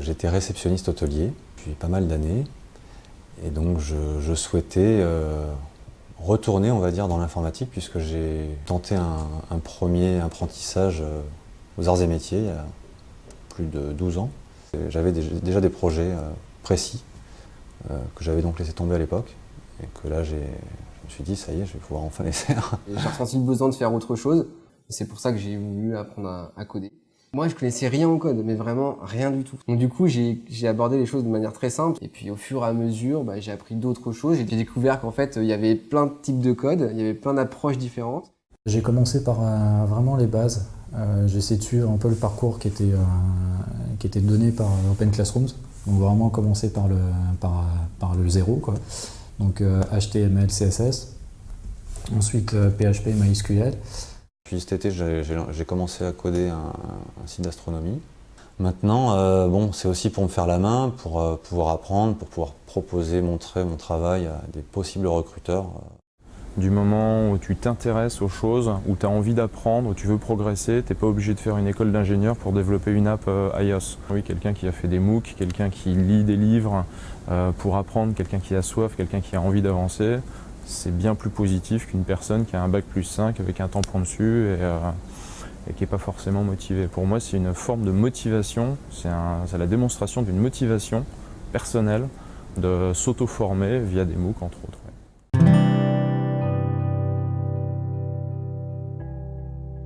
J'étais réceptionniste hôtelier depuis pas mal d'années et donc je, souhaitais euh, retourner, on va dire, dans l'informatique puisque j'ai tenté un, premier apprentissage euh, aux arts et métiers il y a plus de 12 ans. J'avais déjà des projets euh, précis que j'avais donc laissé tomber à l'époque et que là je me suis dit ça y est, je vais pouvoir enfin les faire. J'ai ressenti le besoin de faire autre chose. C'est pour ça que j'ai voulu apprendre à coder. Moi, je connaissais rien au code, mais vraiment rien du tout. Donc du coup, j'ai abordé les choses de manière très simple. Et puis au fur et à mesure, bah, j'ai appris d'autres choses. J'ai découvert qu'en fait, il y avait plein de types de code, il y avait plein d'approches différentes. J'ai commencé par euh, vraiment les bases. Euh, j'ai essayé de suivre un peu le parcours qui était, euh, qui était donné par Open Classrooms. Donc vraiment commencer par le, par, par le zéro. Quoi. Donc HTML, CSS. Ensuite PHP, MySQL. Puis cet été, j'ai commencé à coder un, site d'astronomie. Maintenant, euh, bon, c'est aussi pour me faire la main, pour euh, pouvoir apprendre, pour pouvoir proposer, montrer mon travail à des possibles recruteurs. Du moment où tu t'intéresses aux choses, où tu as envie d'apprendre, où tu veux progresser, tu n'es pas obligé de faire une école d'ingénieur pour développer une app euh, iOS. Oui, quelqu'un qui a fait des MOOC, quelqu'un qui lit des livres pour apprendre, quelqu'un qui a soif, quelqu'un qui a envie d'avancer, c'est bien plus positif qu'une personne qui a un bac plus 5 avec un tampon dessus et, euh, et qui n'est pas forcément motivée. Pour moi, c'est une forme de motivation, c'est la démonstration d'une motivation personnelle de s'auto-former via des MOOC entre autres.